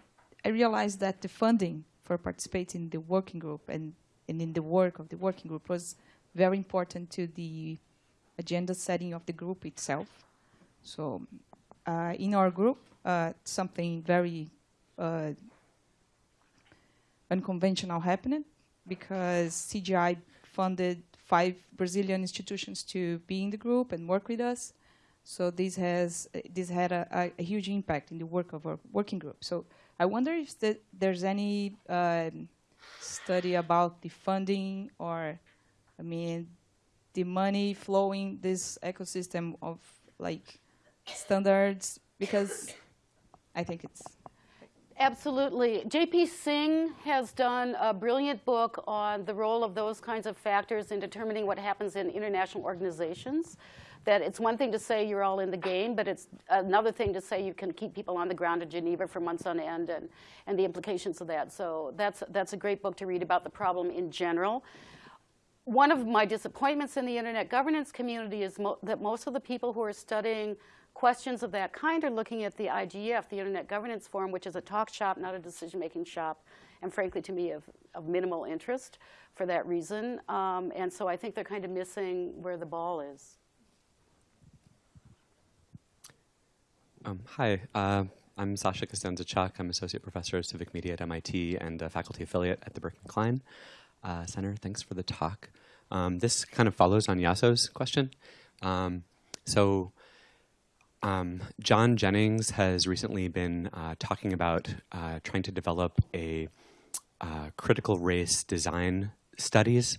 I realized that the funding for participating in the working group and, and in the work of the working group was very important to the agenda setting of the group itself. So uh, in our group, uh, something very uh, unconventional happened because CGI funded five Brazilian institutions to be in the group and work with us. So this has this had a, a huge impact in the work of our working group. So I wonder if the, there's any um, study about the funding or, I mean, the money flowing this ecosystem of like standards because I think it's Absolutely. J.P. Singh has done a brilliant book on the role of those kinds of factors in determining what happens in international organizations. That it's one thing to say you're all in the game, but it's another thing to say you can keep people on the ground in Geneva for months on end and, and the implications of that. So that's, that's a great book to read about the problem in general. One of my disappointments in the internet governance community is mo that most of the people who are studying questions of that kind are looking at the IGF, the Internet Governance Forum, which is a talk shop, not a decision-making shop, and frankly, to me, of, of minimal interest for that reason. Um, and so I think they're kind of missing where the ball is. Um, hi, uh, I'm Sasha Costanza-Chock. I'm Associate Professor of Civic Media at MIT and a faculty affiliate at the Berkman Klein uh, Center. Thanks for the talk. Um, this kind of follows on Yaso's question. Um, so um, John Jennings has recently been uh, talking about uh, trying to develop a uh, critical race design studies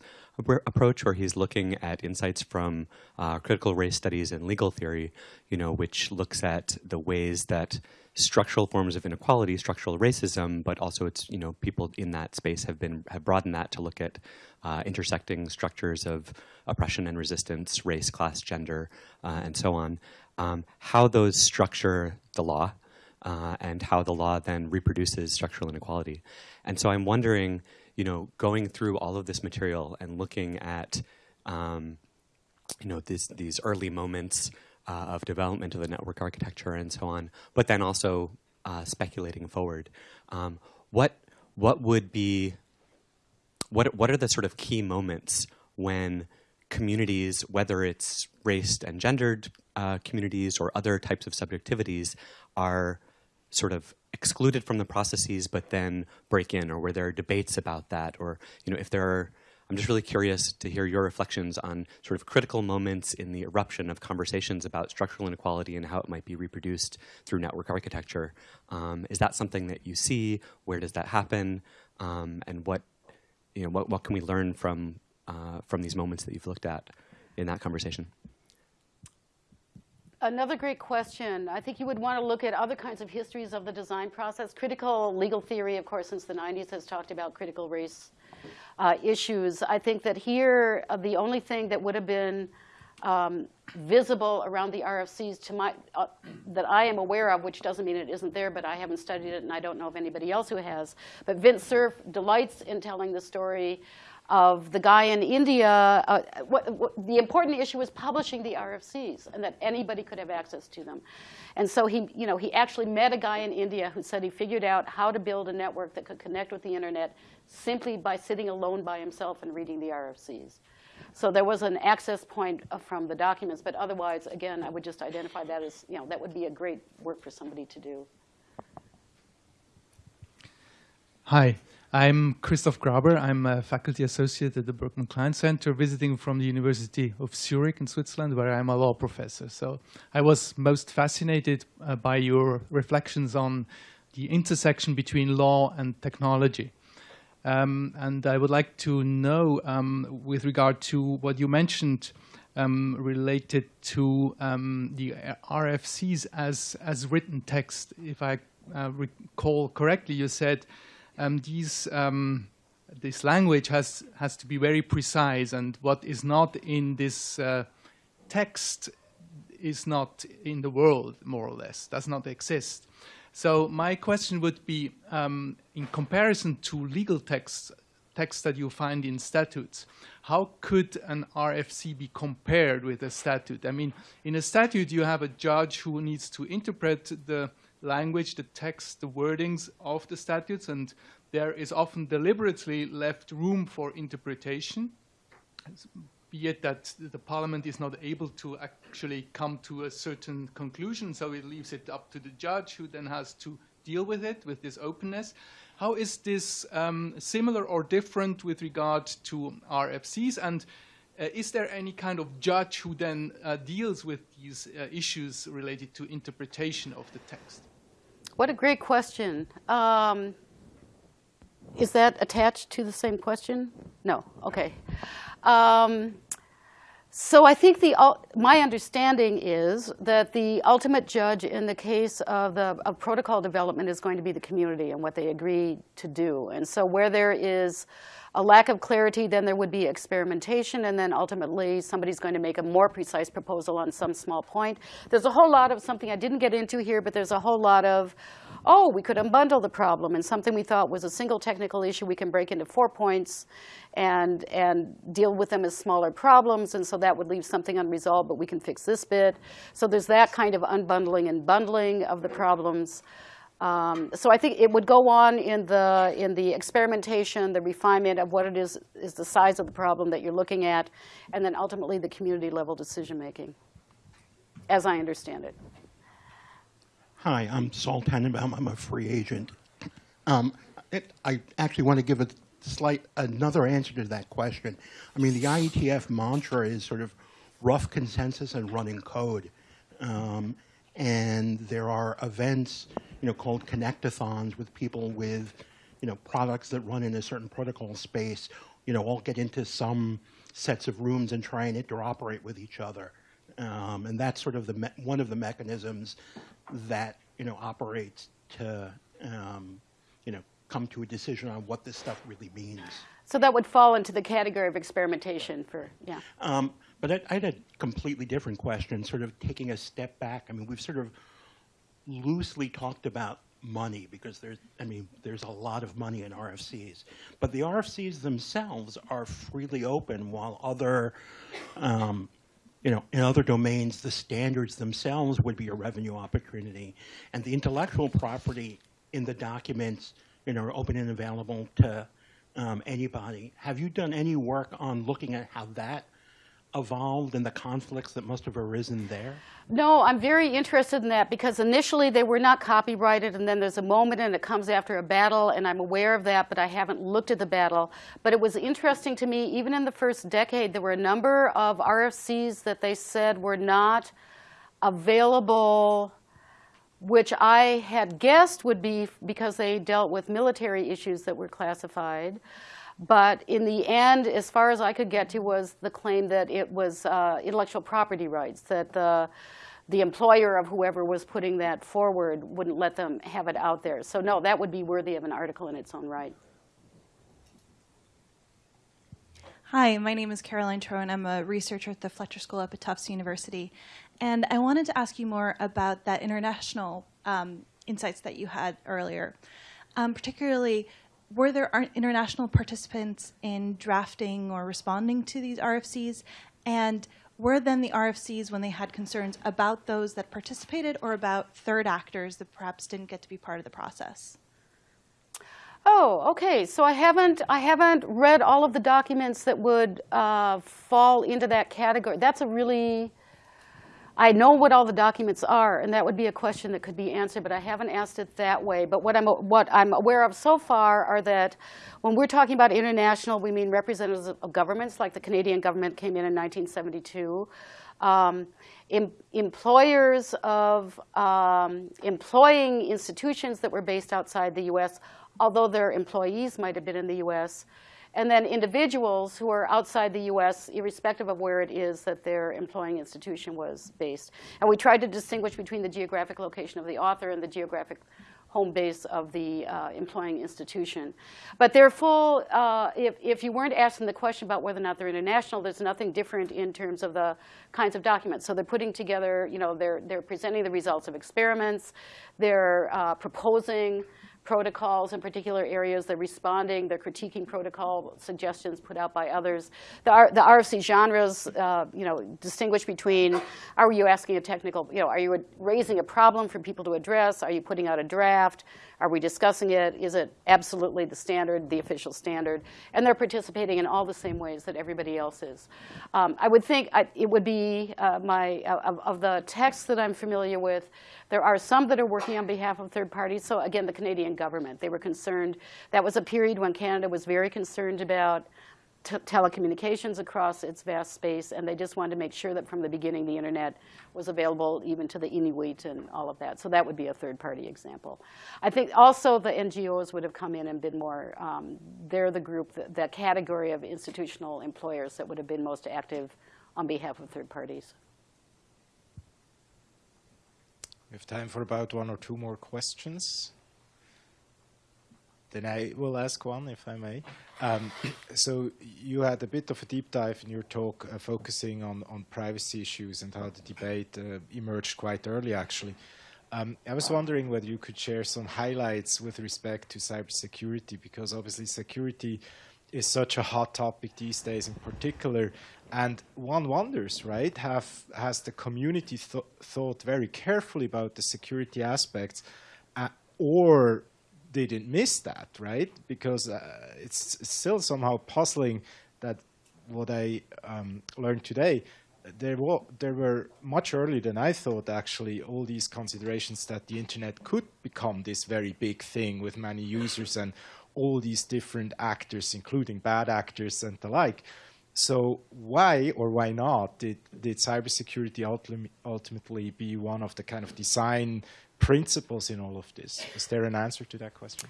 approach where he's looking at insights from uh, critical race studies and legal theory, you know, which looks at the ways that structural forms of inequality, structural racism, but also it's, you know, people in that space have been, have broadened that to look at uh, intersecting structures of oppression and resistance, race, class, gender, uh, and so on, um, how those structure the law, uh, and how the law then reproduces structural inequality. And so I'm wondering, you know, going through all of this material and looking at, um, you know, this, these early moments uh, of development of the network architecture and so on, but then also uh, speculating forward. Um, what what would be what what are the sort of key moments when communities, whether it's race and gendered uh, communities or other types of subjectivities, are sort of excluded from the processes but then break in or where there are debates about that or you know if there are I'm just really curious to hear your reflections on sort of critical moments in the eruption of conversations about structural inequality and how it might be reproduced through network architecture. Um, is that something that you see? Where does that happen? Um, and what, you know, what, what can we learn from, uh, from these moments that you've looked at in that conversation? Another great question. I think you would want to look at other kinds of histories of the design process. Critical legal theory, of course, since the 90s has talked about critical race uh, issues. I think that here, uh, the only thing that would have been um, visible around the RFCs to my, uh, that I am aware of, which doesn't mean it isn't there, but I haven't studied it and I don't know of anybody else who has. But Vint Cerf delights in telling the story of the guy in India. Uh, what, what, the important issue was publishing the RFCs and that anybody could have access to them. And so he, you know, he actually met a guy in India who said he figured out how to build a network that could connect with the internet simply by sitting alone by himself and reading the RFCs. So there was an access point from the documents, but otherwise, again, I would just identify that as, you know, that would be a great work for somebody to do. Hi, I'm Christoph Graber. I'm a faculty associate at the Berkman Klein Center, visiting from the University of Zurich in Switzerland, where I'm a law professor. So I was most fascinated uh, by your reflections on the intersection between law and technology. Um, and I would like to know, um, with regard to what you mentioned um, related to um, the RFCs as, as written text, if I uh, recall correctly, you said um, these, um, this language has, has to be very precise and what is not in this uh, text is not in the world, more or less, does not exist. So my question would be, um, in comparison to legal texts, texts that you find in statutes, how could an RFC be compared with a statute? I mean, in a statute, you have a judge who needs to interpret the language, the text, the wordings of the statutes, and there is often deliberately left room for interpretation, be it that the parliament is not able to actually come to a certain conclusion, so it leaves it up to the judge who then has to deal with it, with this openness. How is this um, similar or different with regard to RFCs? And uh, is there any kind of judge who then uh, deals with these uh, issues related to interpretation of the text? What a great question. Um, is that attached to the same question? No, okay. Um, so I think the my understanding is that the ultimate judge in the case of the of protocol development is going to be the community and what they agree to do. And so where there is a lack of clarity, then there would be experimentation, and then ultimately somebody's going to make a more precise proposal on some small point. There's a whole lot of something I didn't get into here, but there's a whole lot of oh, we could unbundle the problem and something we thought was a single technical issue we can break into four points and, and deal with them as smaller problems. And so that would leave something unresolved, but we can fix this bit. So there's that kind of unbundling and bundling of the problems. Um, so I think it would go on in the, in the experimentation, the refinement of what it is, is the size of the problem that you're looking at, and then ultimately the community level decision making, as I understand it. Hi, I'm Saul Tannenbaum. I'm a free agent. Um, it, I actually want to give a slight another answer to that question. I mean, the IETF mantra is sort of rough consensus and running code. Um, and there are events, you know, called connectathons with people with, you know, products that run in a certain protocol space, you know, all get into some sets of rooms and try and interoperate with each other. Um, and that's sort of the one of the mechanisms that you know operates to um, you know come to a decision on what this stuff really means. So that would fall into the category of experimentation for yeah. Um, but I, I, had a completely different question, sort of taking a step back. I mean, we've sort of loosely talked about money because there's, I mean, there's a lot of money in RFCs, but the RFCs themselves are freely open, while other um, you know, in other domains, the standards themselves would be a revenue opportunity. And the intellectual property in the documents, you know, are open and available to um, anybody. Have you done any work on looking at how that evolved and the conflicts that must have arisen there? No, I'm very interested in that because initially they were not copyrighted and then there's a moment and it comes after a battle and I'm aware of that but I haven't looked at the battle. But it was interesting to me, even in the first decade, there were a number of RFCs that they said were not available which I had guessed would be because they dealt with military issues that were classified. But in the end, as far as I could get to, was the claim that it was uh, intellectual property rights, that the, the employer of whoever was putting that forward wouldn't let them have it out there. So no, that would be worthy of an article in its own right. Hi, my name is Caroline Troen. I'm a researcher at the Fletcher School up at Tufts University. And I wanted to ask you more about that international um, insights that you had earlier. Um, particularly, were there international participants in drafting or responding to these RFCs? And were then the RFCs, when they had concerns, about those that participated or about third actors that perhaps didn't get to be part of the process? Oh, okay. So I haven't I haven't read all of the documents that would uh, fall into that category. That's a really I know what all the documents are, and that would be a question that could be answered, but I haven't asked it that way. But what I'm, what I'm aware of so far are that when we're talking about international, we mean representatives of governments, like the Canadian government came in in 1972. Um, em employers of um, employing institutions that were based outside the U.S., although their employees might have been in the U.S., and then individuals who are outside the U.S., irrespective of where it is that their employing institution was based. And we tried to distinguish between the geographic location of the author and the geographic home base of the uh, employing institution. But they're full, uh, if, if you weren't asking the question about whether or not they're international, there's nothing different in terms of the kinds of documents. So they're putting together, you know, they're, they're presenting the results of experiments, they're uh, proposing protocols in particular areas. They're responding. They're critiquing protocol suggestions put out by others. The, the RFC genres, uh, you know, distinguish between, are you asking a technical, you know, are you raising a problem for people to address? Are you putting out a draft? Are we discussing it? Is it absolutely the standard, the official standard? And they're participating in all the same ways that everybody else is. Um, I would think I, it would be uh, my, uh, of, of the texts that I'm familiar with, there are some that are working on behalf of third parties. So again, the Canadian government, they were concerned. That was a period when Canada was very concerned about telecommunications across its vast space, and they just wanted to make sure that from the beginning the internet was available even to the Inuit and all of that. So that would be a third-party example. I think also the NGOs would have come in and been more, um, they're the group, that, that category of institutional employers that would have been most active on behalf of third parties. We have time for about one or two more questions. Then I will ask one, if I may. Um, so you had a bit of a deep dive in your talk uh, focusing on, on privacy issues and how the debate uh, emerged quite early, actually. Um, I was wondering whether you could share some highlights with respect to cybersecurity, because obviously security is such a hot topic these days in particular. And one wonders, right, have, has the community th thought very carefully about the security aspects, uh, or didn't miss that, right? Because uh, it's, it's still somehow puzzling that what I um, learned today, there, were, there were much earlier than I thought actually all these considerations that the internet could become this very big thing with many users and all these different actors, including bad actors and the like. So why or why not did, did cybersecurity ultimately be one of the kind of design principles in all of this? Is there an answer to that question?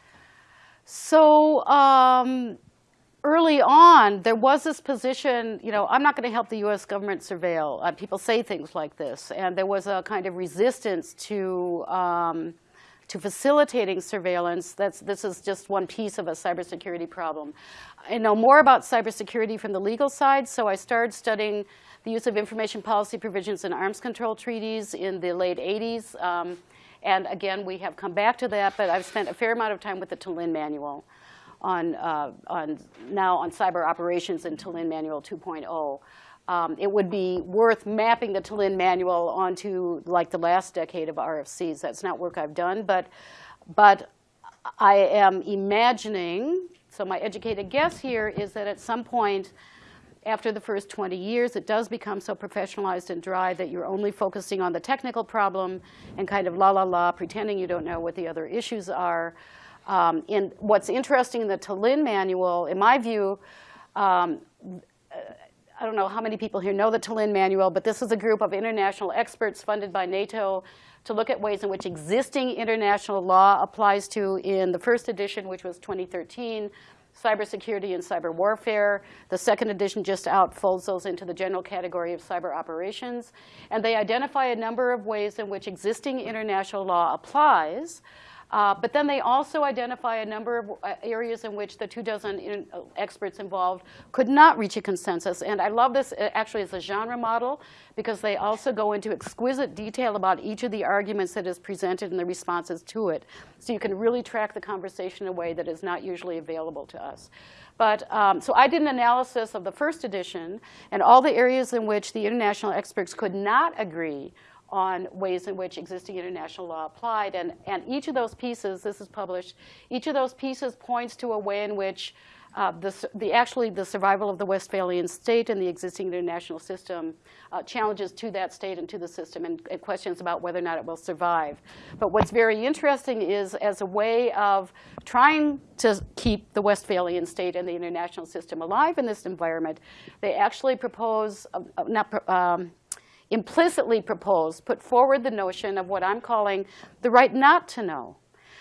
So um, early on, there was this position, you know, I'm not going to help the U.S. government surveil. Uh, people say things like this. And there was a kind of resistance to, um, to facilitating surveillance. That's, this is just one piece of a cybersecurity problem. I know more about cybersecurity from the legal side, so I started studying the use of information policy provisions in arms control treaties in the late 80s. Um, and again, we have come back to that, but I've spent a fair amount of time with the Tallinn Manual on, uh, on now on cyber operations in Tallinn Manual 2.0. Um, it would be worth mapping the Tallinn Manual onto like the last decade of RFCs. That's not work I've done, but, but I am imagining, so my educated guess here is that at some point after the first 20 years, it does become so professionalized and dry that you're only focusing on the technical problem and kind of la la la, pretending you don't know what the other issues are. Um, and what's interesting in the Tallinn manual, in my view, um, I don't know how many people here know the Tallinn manual, but this is a group of international experts funded by NATO to look at ways in which existing international law applies to in the first edition, which was 2013, cybersecurity and cyber warfare. The second edition just out folds those into the general category of cyber operations. And they identify a number of ways in which existing international law applies uh, but then they also identify a number of uh, areas in which the two dozen in, uh, experts involved could not reach a consensus. And I love this uh, actually as a genre model because they also go into exquisite detail about each of the arguments that is presented and the responses to it. So you can really track the conversation in a way that is not usually available to us. But um, so I did an analysis of the first edition and all the areas in which the international experts could not agree on ways in which existing international law applied. And, and each of those pieces, this is published, each of those pieces points to a way in which uh, the, the, actually the survival of the Westphalian state and the existing international system uh, challenges to that state and to the system and, and, questions about whether or not it will survive. But what's very interesting is as a way of trying to keep the Westphalian state and the international system alive in this environment, they actually propose, uh, uh not, um, implicitly proposed, put forward the notion of what I'm calling the right not to know.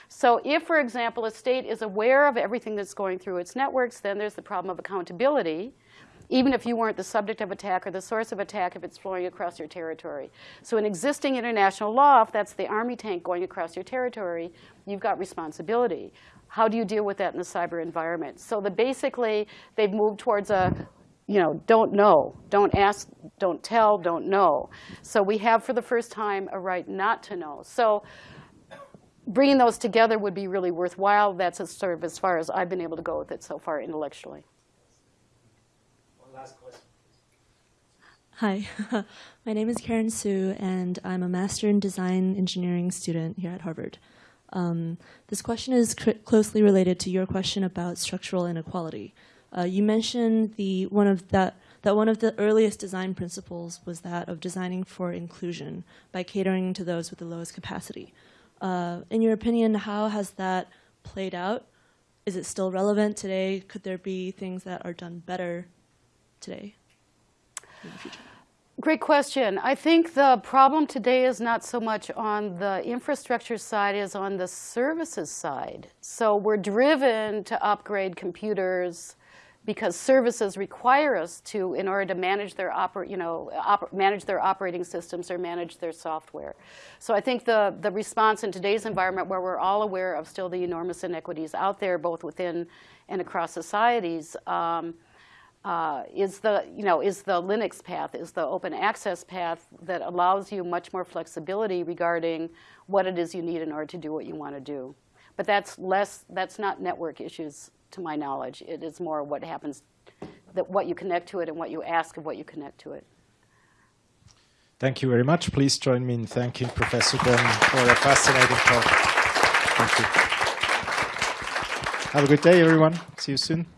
So if, for example, a state is aware of everything that's going through its networks, then there's the problem of accountability, even if you weren't the subject of attack or the source of attack if it's flowing across your territory. So in existing international law, if that's the army tank going across your territory, you've got responsibility. How do you deal with that in the cyber environment? So the basically, they've moved towards a you know, don't know, don't ask, don't tell, don't know. So we have for the first time a right not to know. So bringing those together would be really worthwhile. That's as sort of as far as I've been able to go with it so far intellectually. One last question. Hi, my name is Karen Sue, and I'm a Master in Design Engineering student here at Harvard. Um, this question is closely related to your question about structural inequality. Uh, you mentioned the one of that that one of the earliest design principles was that of designing for inclusion by catering to those with the lowest capacity. Uh, in your opinion, how has that played out? Is it still relevant today? Could there be things that are done better today in the future? Great question. I think the problem today is not so much on the infrastructure side as on the services side. So we're driven to upgrade computers, because services require us to, in order to manage their, oper you know, manage their operating systems or manage their software. So I think the, the response in today's environment where we're all aware of still the enormous inequities out there, both within and across societies, um, uh, is the, you know, is the Linux path, is the open access path that allows you much more flexibility regarding what it is you need in order to do what you want to do. But that's less, that's not network issues to my knowledge. It is more what happens, that what you connect to it and what you ask of what you connect to it. Thank you very much. Please join me in thanking Professor Braman for a fascinating talk. Thank you. Have a good day, everyone. See you soon.